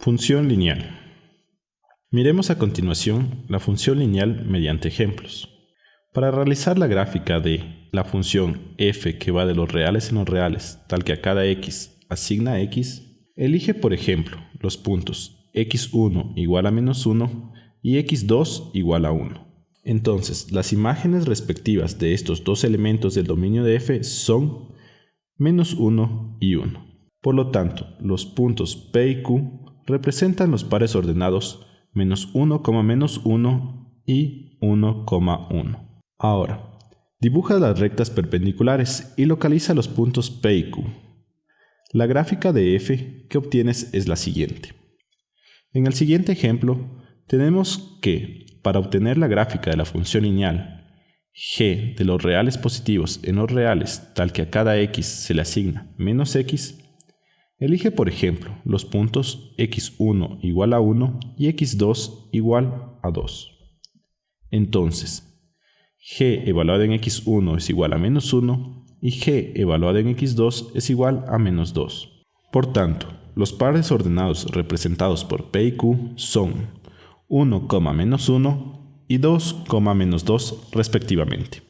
Función lineal. Miremos a continuación la función lineal mediante ejemplos. Para realizar la gráfica de la función f que va de los reales en los reales, tal que a cada x asigna x, elige por ejemplo los puntos x1 igual a menos 1 y x2 igual a 1. Entonces, las imágenes respectivas de estos dos elementos del dominio de f son menos 1 y 1. Por lo tanto, los puntos P y Q representan los pares ordenados menos 1, menos 1 y 1,1. Ahora, dibuja las rectas perpendiculares y localiza los puntos P y Q. La gráfica de f que obtienes es la siguiente. En el siguiente ejemplo, tenemos que, para obtener la gráfica de la función lineal g de los reales positivos en los reales tal que a cada x se le asigna menos x, Elige, por ejemplo, los puntos x1 igual a 1 y x2 igual a 2. Entonces, g evaluado en x1 es igual a menos 1 y g evaluado en x2 es igual a menos 2. Por tanto, los pares ordenados representados por p y q son 1, menos 1 y 2, menos 2 respectivamente.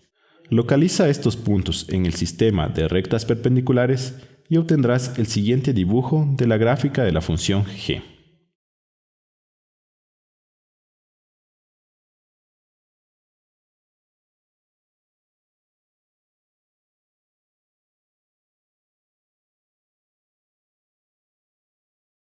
Localiza estos puntos en el sistema de rectas perpendiculares y obtendrás el siguiente dibujo de la gráfica de la función g.